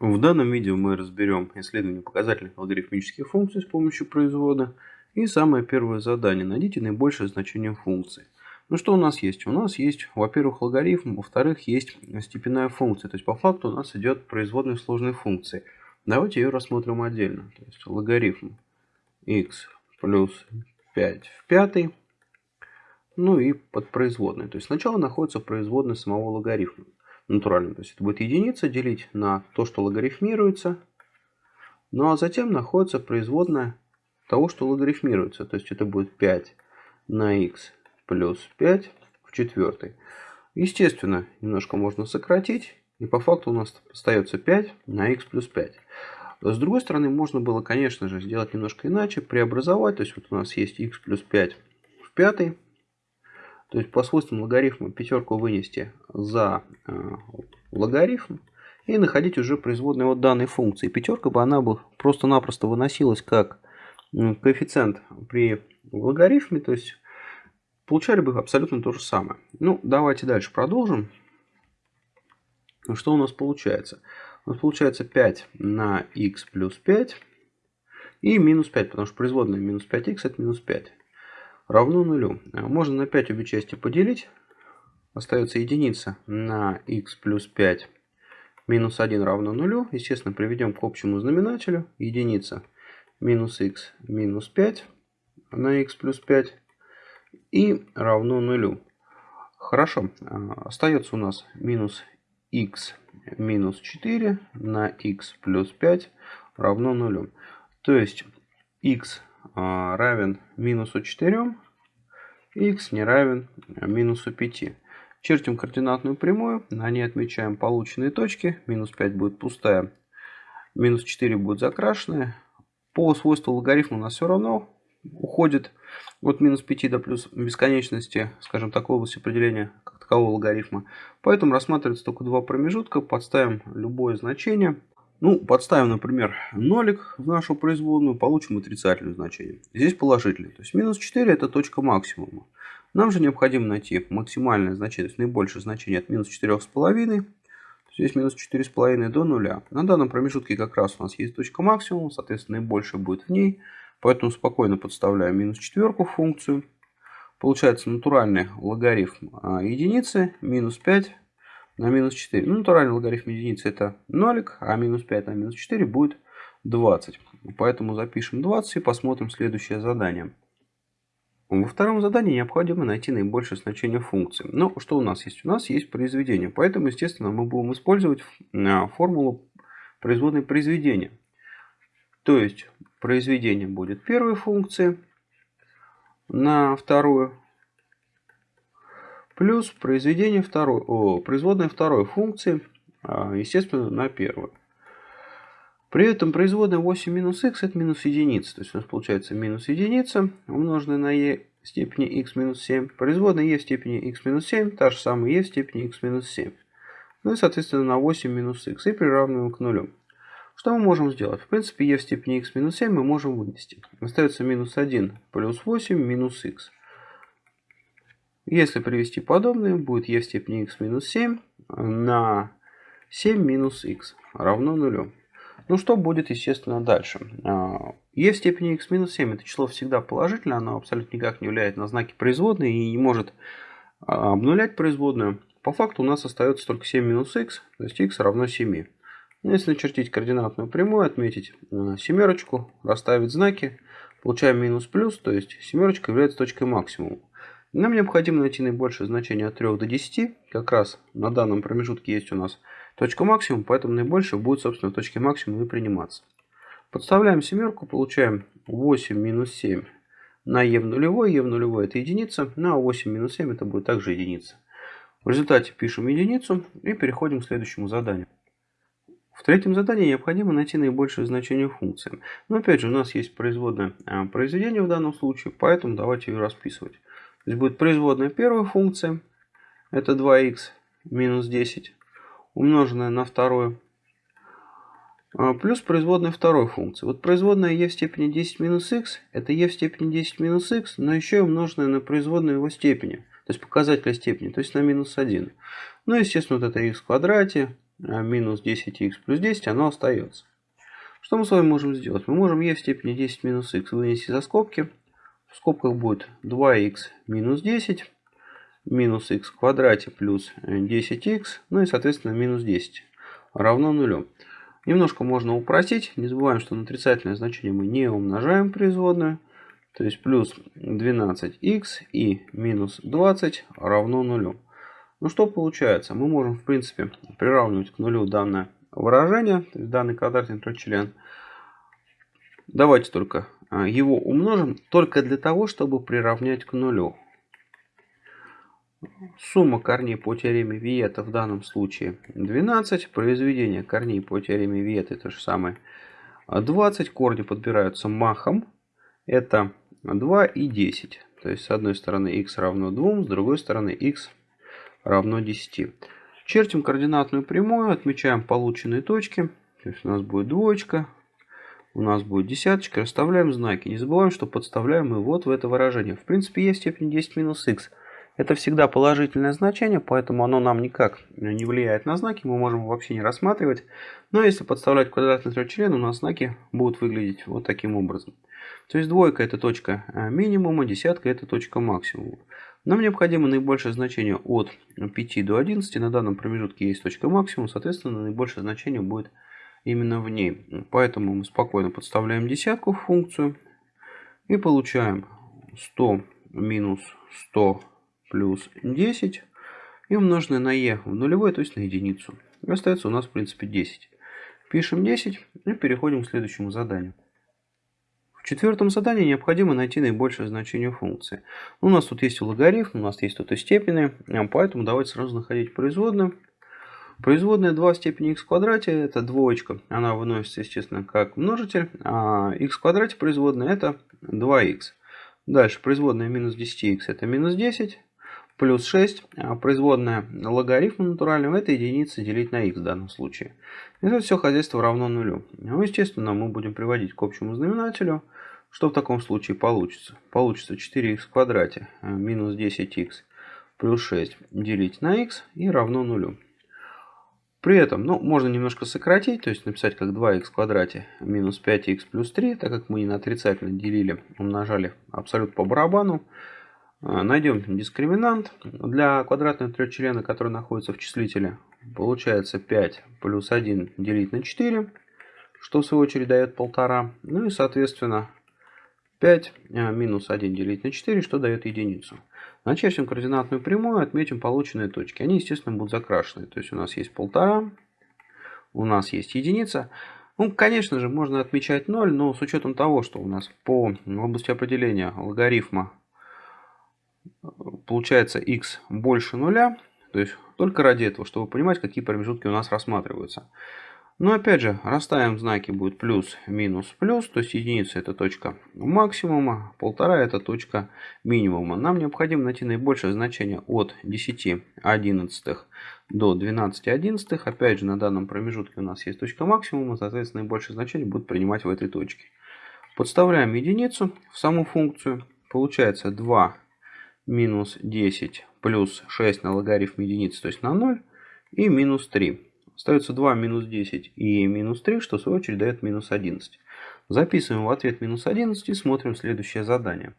В данном видео мы разберем исследование показательных логарифмических функций с помощью производа. И самое первое задание. Найдите наибольшее значение функции. Ну что у нас есть? У нас есть, во-первых, логарифм, во-вторых, есть степенная функция. То есть по факту у нас идет производная сложной функции. Давайте ее рассмотрим отдельно. То есть логарифм x плюс 5 в пятый. Ну и под производной. То есть сначала находится производная самого логарифма натуральным. То есть это будет единица делить на то, что логарифмируется. Ну а затем находится производная того, что логарифмируется. То есть это будет 5 на x плюс 5 в четвертой. Естественно, немножко можно сократить. И по факту у нас остается 5 на x плюс 5. С другой стороны, можно было, конечно же, сделать немножко иначе, преобразовать. То есть вот у нас есть x плюс 5 в пятой то есть по свойствам логарифма пятерку вынести за э, логарифм и находить уже производные от данной функции. Пятерка бы она бы просто-напросто выносилась как коэффициент при логарифме, то есть получали бы абсолютно то же самое. Ну, давайте дальше продолжим. Что у нас получается? У нас получается 5 на x плюс 5 и минус 5, потому что производная минус 5х это минус 5 равно нулю. А можно на 5 обе части поделить. Остается единица на x плюс 5 минус 1 равно нулю. Естественно, приведем к общему знаменателю. Единица минус x минус 5 на x плюс 5 и равно нулю. Хорошо. А, остается у нас минус x минус 4 на x плюс 5 равно нулю. То есть x равен минусу 4, x не равен минусу 5. Чертим координатную прямую, на ней отмечаем полученные точки. Минус 5 будет пустая, минус 4 будет закрашенная. По свойству логарифма у нас все равно уходит от минус 5 до плюс бесконечности, скажем так, области определения как такового логарифма. Поэтому рассматривается только два промежутка, подставим любое значение. Ну, подставим, например, нолик в нашу производную, получим отрицательное значение. Здесь положительное. То есть минус 4 это точка максимума. Нам же необходимо найти максимальное значение, то есть наибольшее значение от минус 4,5. Здесь минус 4,5 до нуля. На данном промежутке как раз у нас есть точка максимума, соответственно наибольшее будет в ней. Поэтому спокойно подставляем минус четверку в функцию. Получается натуральный логарифм а, единицы минус 5 на минус 4. Ну, натуральный логарифм единицы это нолик, а минус 5 на минус 4 будет 20. Поэтому запишем 20 и посмотрим следующее задание. Во втором задании необходимо найти наибольшее значение функции. Но что у нас есть? У нас есть произведение. Поэтому, естественно, мы будем использовать а, формулу производной произведения. То есть произведение будет первой функции на вторую плюс произведение второй, о, производная второй функции, а, естественно, на первую. При этом производная 8 минус х это минус единица. То есть у нас получается минус единица умноженная на e в степени x минус 7. Производная e в степени x минус 7, та же самая e в степени x минус 7. Ну и соответственно на 8 минус х и приравниваем к нулю. Что мы можем сделать? В принципе e в степени x минус 7 мы можем вынести. Остается минус 1 плюс 8 минус х. Если привести подобное, будет e в степени x минус 7 на 7 минус x равно нулю. Ну что будет, естественно, дальше? e в степени x минус 7 это число всегда положительное, оно абсолютно никак не влияет на знаки производной и не может а, обнулять производную. По факту у нас остается только 7 минус x, то есть x равно 7. Ну, если начертить координатную прямую, отметить а, семерочку, расставить знаки, получаем минус плюс, то есть семерочка является точкой максимума. Нам необходимо найти наибольшее значение от 3 до 10. Как раз на данном промежутке есть у нас точка максимум, поэтому наибольшее будет, собственно, в точке максимума и приниматься. Подставляем семерку, получаем 8 минус 7 на e в нулевой. e в нулевой это единица, на 8 минус 7 это будет также единица. В результате пишем единицу и переходим к следующему заданию. В третьем задании необходимо найти наибольшее значение функции. Но опять же у нас есть производное а, произведение в данном случае, поэтому давайте ее расписывать. То есть будет производная первой функции, это 2х минус 10, умноженное на вторую, а, плюс производная второй функции. Вот производная e в степени 10 минус х, это e в степени 10 минус х, но еще и умноженное на производную его степени, то есть показателя степени, то есть на минус 1. Ну, естественно, вот это x в квадрате, а минус 10х плюс 10, оно остается. Что мы с вами можем сделать? Мы можем e в степени 10 минус х вынести за скобки. В скобках будет 2х минус 10 минус х в квадрате плюс 10х, ну и соответственно минус 10 равно нулю. Немножко можно упростить. Не забываем, что на отрицательное значение мы не умножаем производную. То есть плюс 12х и минус 20 равно нулю. Ну что получается? Мы можем в принципе приравнивать к нулю данное выражение, то есть данный квадратный трехчлен. Давайте только его умножим только для того, чтобы приравнять к нулю. Сумма корней по теореме Виета в данном случае 12. Произведение корней по теореме Виета то же самое 20. Корни подбираются махом. Это 2 и 10. То есть с одной стороны x равно 2, с другой стороны x равно 10. Чертим координатную прямую, отмечаем полученные точки. То есть у нас будет двоечка, у нас будет десяточка. Расставляем знаки. Не забываем, что подставляем мы вот в это выражение. В принципе, есть степень 10 минус x. Это всегда положительное значение, поэтому оно нам никак не влияет на знаки, мы можем вообще не рассматривать. Но если подставлять квадратный трехчлен, у нас знаки будут выглядеть вот таким образом. То есть двойка это точка э, минимума, десятка это точка максимума. Нам необходимо наибольшее значение от 5 до 11. На данном промежутке есть точка максимума, соответственно наибольшее значение будет именно в ней. Поэтому мы спокойно подставляем десятку в функцию и получаем 100 минус 100 плюс 10 и умноженное на e в нулевой, то есть на единицу. И остается у нас в принципе 10. Пишем 10 и переходим к следующему заданию. В четвертом задании необходимо найти наибольшее значение функции. У нас тут есть логарифм, у нас есть тут и степени, поэтому давайте сразу находить производную. Производная 2 в степени x в квадрате это двоечка, она выносится естественно как множитель, а x в квадрате производная это 2x. Дальше производная минус 10x это минус 10, плюс 6, а производная логарифма натурального, это единица делить на x в данном случае. И это все хозяйство равно нулю. Ну, естественно, мы будем приводить к общему знаменателю. Что в таком случае получится? Получится 4х в квадрате э, минус 10х плюс 6 делить на x и равно нулю. При этом, ну, можно немножко сократить, то есть написать как 2х в квадрате минус 5х плюс 3, так как мы не на отрицательно делили, умножали абсолютно по барабану. А, найдем дискриминант. Для квадратного трехчлена, который находится в числителе, получается 5 плюс 1 делить на 4, что в свою очередь дает 1,5. Ну и соответственно 5 а, минус 1 делить на 4, что дает единицу. Начертим координатную прямую, отметим полученные точки. Они, естественно, будут закрашены. То есть у нас есть 1,5, у нас есть единица. Ну, конечно же, можно отмечать 0, но с учетом того, что у нас по области определения логарифма получается x больше нуля. То есть только ради этого, чтобы понимать, какие промежутки у нас рассматриваются. Но опять же, расставим знаки будет плюс, минус, плюс. То есть единица это точка максимума, полтора это точка минимума. Нам необходимо найти наибольшее значение от 10 одиннадцатых до 12 одиннадцатых. Опять же, на данном промежутке у нас есть точка максимума, соответственно, наибольшее значение будет принимать в этой точке. Подставляем единицу в саму функцию. Получается 2 минус 10 плюс 6 на логарифм единицы, то есть на 0, и минус 3. Остается 2 минус 10 и минус 3, что в свою очередь дает минус 11. Записываем в ответ минус 11 и смотрим следующее задание.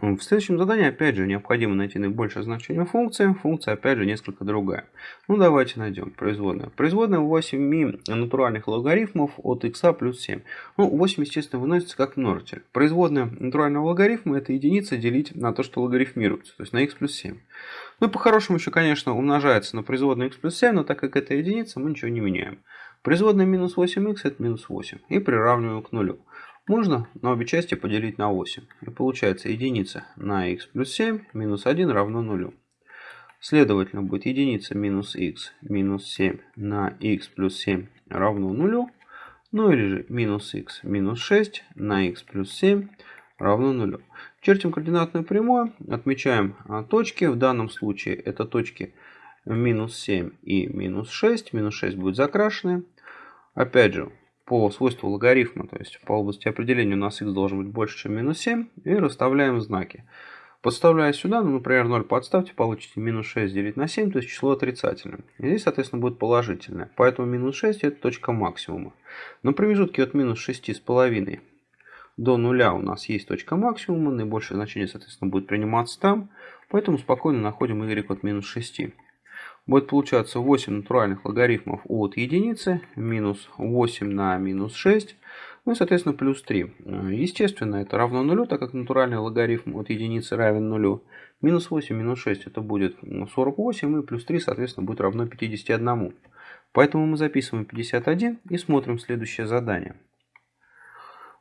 В следующем задании опять же необходимо найти наибольшее значение функции. Функция опять же несколько другая. Ну давайте найдем производную. Производная 8 натуральных логарифмов от x плюс 7. Ну 8 естественно выносится как множитель. Производная натурального логарифма это единица делить на то, что логарифмируется. То есть на x плюс 7. Ну и по-хорошему еще конечно умножается на производную x плюс 7, но так как это единица мы ничего не меняем. Производная минус 8х это минус 8. И приравниваем к нулю. Можно на обе части поделить на 8. И получается единица на x плюс 7 минус 1 равно нулю. Следовательно, будет единица минус x минус 7 на x плюс 7 равно нулю. Ну или же минус x минус 6 на x плюс 7 равно нулю. Чертим координатную прямую, отмечаем а, точки. В данном случае это точки минус 7 и минус 6. Минус 6 будет закрашены. Опять же, по свойству логарифма, то есть по области определения у нас x должен быть больше, чем минус 7, и расставляем знаки. Подставляя сюда, ну, например, 0 подставьте, получите минус 6 делить на 7, то есть число отрицательное. И здесь, соответственно, будет положительное. Поэтому минус 6 это точка максимума. На промежутке от минус 6,5 до нуля у нас есть точка максимума. Наибольшее значение, соответственно, будет приниматься там. Поэтому спокойно находим y от минус 6. Будет получаться 8 натуральных логарифмов от единицы. Минус 8 на минус 6 ну и, соответственно, плюс 3. Э, естественно, это равно нулю, так как натуральный логарифм от единицы равен нулю. Минус 8 минус 6 это будет 48, и плюс 3, соответственно, будет равно 51. Поэтому мы записываем 51 и смотрим следующее задание.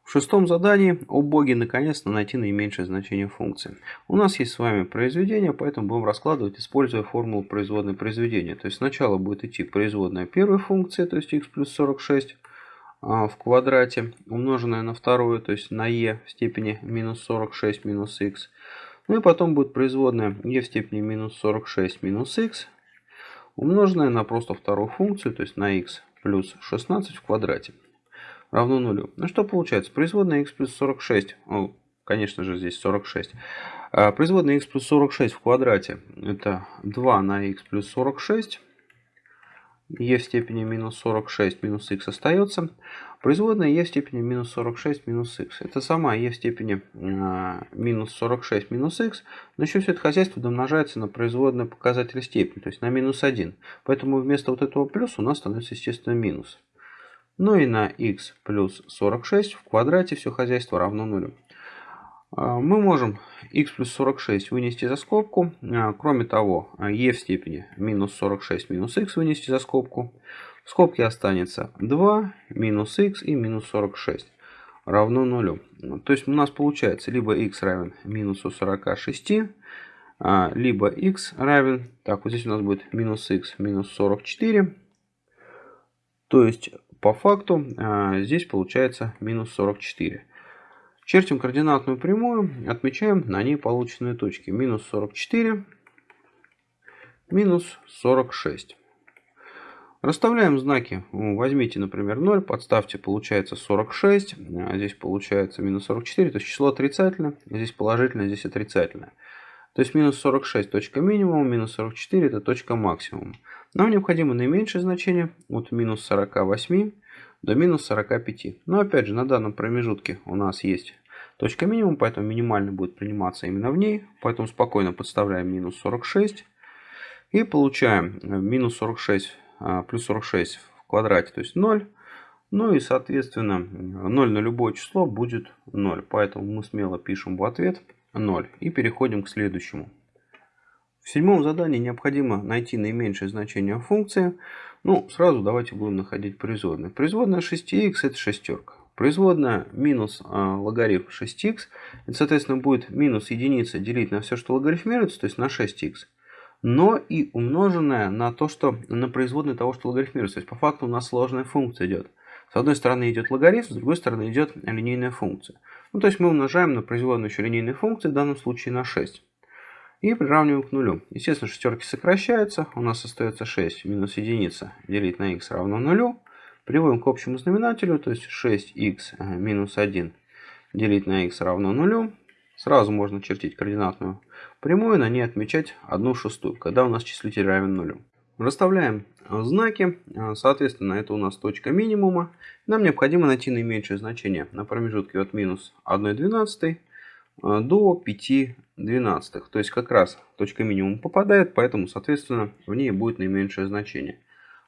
В шестом задании о боге наконец-то найти наименьшее значение функции. У нас есть с вами произведение, поэтому будем раскладывать, используя формулу производной произведения. То есть сначала будет идти производная первой функции, то есть x плюс 46, а, в квадрате, умноженное на вторую, то есть на e в степени минус 46 минус x. Ну и потом будет производная e в степени минус 46 минус x, умноженное на просто вторую функцию, то есть на x плюс 16 в квадрате, равно нулю. Ну что получается? Производная x плюс 46, ну, конечно же здесь 46, а производная x плюс 46 в квадрате это 2 на x плюс 46 e в степени минус 46 минус x остается. Производная e в степени минус 46 минус x. Это сама e в степени э, минус 46 минус x. Но еще все это хозяйство домножается на производный показатель степени, то есть на минус 1. Поэтому вместо вот этого плюса у нас становится, естественно, минус. Ну и на x плюс 46 в квадрате все хозяйство равно нулю. А, мы можем x плюс 46 вынести за скобку. А, кроме того, e в степени минус 46 минус x вынести за скобку. В скобке останется 2 минус x и минус 46 равно нулю. То есть у нас получается либо x равен минусу 46, а, либо x равен, так вот здесь у нас будет минус x минус 44. То есть по факту здесь получается минус 44. Чертим координатную прямую, отмечаем на ней полученные точки. Минус 44, минус 46. Расставляем знаки. Возьмите, например, 0, подставьте, получается 46. А здесь получается минус 44, то есть число отрицательное. Здесь положительное, здесь отрицательное. То есть минус 46 точка минимума, минус 44 это точка максимума. Нам необходимо наименьшее значение от минус 48 до минус 45. Но опять же, на данном промежутке у нас есть точка минимум, поэтому минимально будет приниматься именно в ней. Поэтому спокойно подставляем минус 46 и получаем э, минус 46 а, плюс 46 в квадрате, то есть 0. Ну и соответственно 0 на любое число будет 0. Поэтому мы смело пишем в ответ 0 и переходим к следующему. В седьмом задании необходимо найти наименьшее значение функции. Ну, сразу давайте будем находить производные. Производная 6х это шестерка. Производная минус а, логарифм 6х. Это, соответственно, будет минус единица делить на все, что логарифмируется, то есть на 6х. Но и умноженная на то, что на производной того, что логарифмируется. То есть по факту у нас сложная функция идет. С одной стороны идет логарифм, с другой стороны идет линейная функция. Ну, то есть мы умножаем на производную еще линейной функции, в данном случае на 6 и приравниваем к нулю. Естественно, шестерки сокращаются. У нас остается 6 минус единица делить на x равно нулю. Приводим к общему знаменателю, то есть 6х э, минус 1 делить на x равно нулю. Сразу можно чертить координатную прямую, на ней отмечать 1 шестую, когда у нас числитель равен нулю. Расставляем знаки, э, соответственно, это у нас точка минимума. Нам необходимо найти наименьшее значение на промежутке от минус 1 двенадцатой Э, до 5 двенадцатых. То есть как раз точка минимум попадает, поэтому, соответственно, в ней будет наименьшее значение.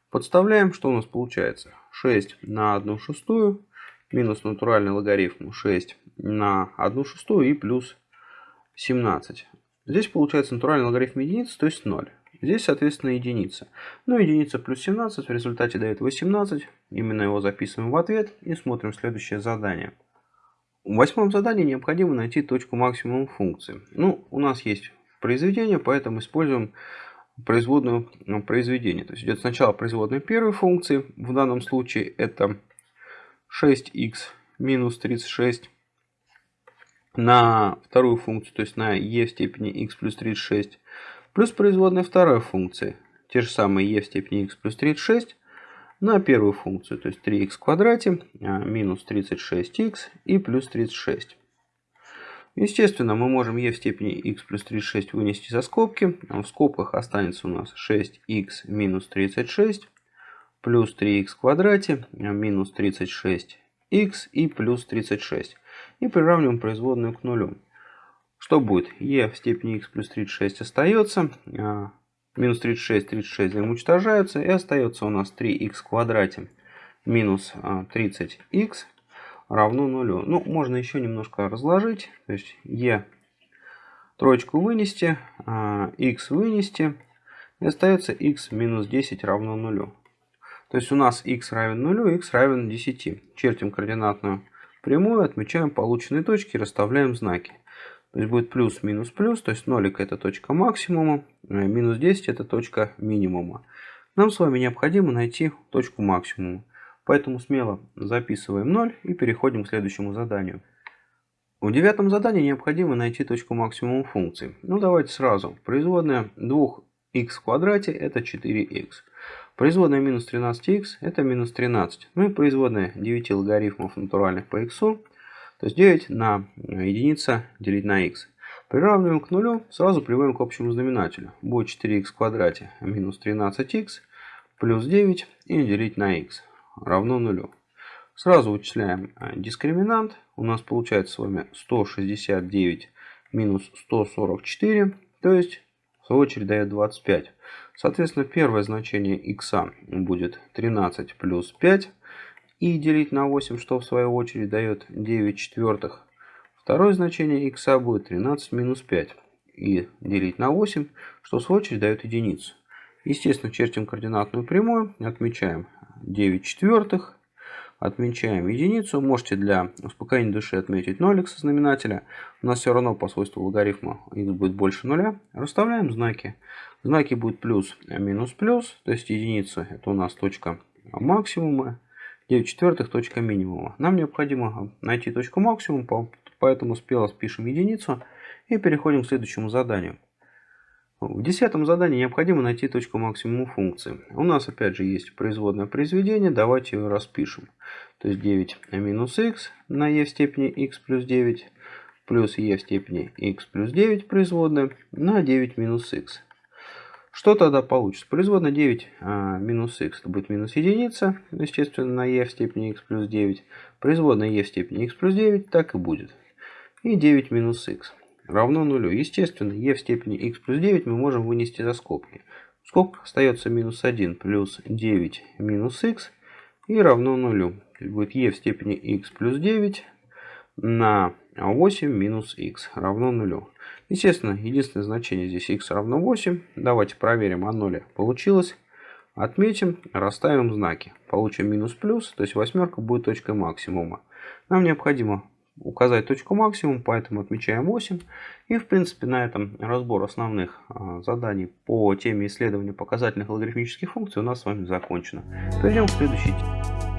Подставляем, что у нас получается? 6 на 1 шестую минус натуральный логарифм 6 на 1 шестую и плюс 17. Здесь получается натуральный логарифм единицы, то есть 0. Здесь, соответственно, единица. Ну, единица плюс 17 в результате дает 18. Именно его записываем в ответ и смотрим следующее задание. В восьмом задании необходимо найти точку максимума функции. Ну, у нас есть произведение, поэтому используем производную ну, произведение. То есть идет сначала производная первой функции. В данном случае это 6х минус 36 на вторую функцию, то есть на e в степени x плюс 36, плюс производная второй функции, те же самые e в степени x плюс 36, на первую функцию, то есть 3х в квадрате, а, минус 36х и плюс 36. Естественно, мы можем e в степени x плюс 36 вынести за скобки. В скобках останется у нас 6x минус 36 плюс 3x в квадрате минус 36x и плюс 36. И приравниваем производную к нулю. Что будет? e в степени x плюс 36 остается. Минус 36, 36 взаимоуничтожаются. И остается у нас 3x в квадрате минус 30x а, равно нулю. Ну, можно еще немножко разложить. То есть e троечку вынести, x а, вынести. И остается x минус 10 равно нулю. То есть у нас x равен нулю, x равен 10. Чертим координатную прямую, отмечаем полученные точки, расставляем знаки. То есть будет плюс, минус, плюс. То есть нолик это точка максимума, э, минус 10 это точка минимума. Нам с вами необходимо найти точку максимума. Поэтому смело записываем 0 и переходим к следующему заданию. В девятом задании необходимо найти точку максимума функции. Ну давайте сразу. Производная 2х в квадрате это 4х. Производная минус 13х это минус 13. Ну и производная 9 логарифмов натуральных по х то есть 9 на единица делить на x. Приравниваем к нулю, сразу приводим к общему знаменателю. Будет 4х в квадрате минус 13х плюс 9 и делить на x равно нулю. Сразу вычисляем э, дискриминант. У нас получается с вами 169 минус 144, то есть в свою очередь дает 25. Соответственно, первое значение x будет 13 плюс 5 и делить на 8, что в свою очередь дает 9 четвертых. Второе значение x будет 13 минус 5 и делить на 8, что в свою очередь дает единицу. Естественно, чертим координатную прямую, отмечаем 9 четвертых, отмечаем единицу. Можете для успокоения души отметить нолик со знаменателя. У нас все равно по свойству логарифма x будет больше нуля. Расставляем знаки. Знаки будут плюс, минус, плюс. То есть единица это у нас точка максимума. 9 четвертых точка минимума. Нам необходимо найти точку максимума, поэтому смело спишем единицу и переходим к следующему заданию. В десятом задании необходимо найти точку максимума функции. У нас опять же есть производное произведение, давайте его распишем. То есть 9 минус х на e в степени x плюс 9 плюс e в степени x плюс 9 производная на 9 минус х. Что тогда получится? Производная 9 а, минус х это будет минус единица, естественно, на e в степени x плюс 9. Производная e в степени x плюс 9 так и будет. И 9 минус х равно нулю. Естественно, e в степени x плюс 9 мы можем вынести за скобки. В скобках остается минус 1 плюс 9 минус х и равно нулю. Будет e в степени x плюс 9 на 8 минус х равно нулю. Естественно, единственное значение здесь x равно 8. Давайте проверим, оно ли получилось. Отметим, расставим знаки. Получим минус плюс, то есть восьмерка будет точкой максимума. Нам необходимо указать точку максимум, поэтому отмечаем 8. И в принципе на этом разбор основных а, заданий по теме исследования показательных логарифмических функций у нас с вами закончено. Перейдем к следующей теме.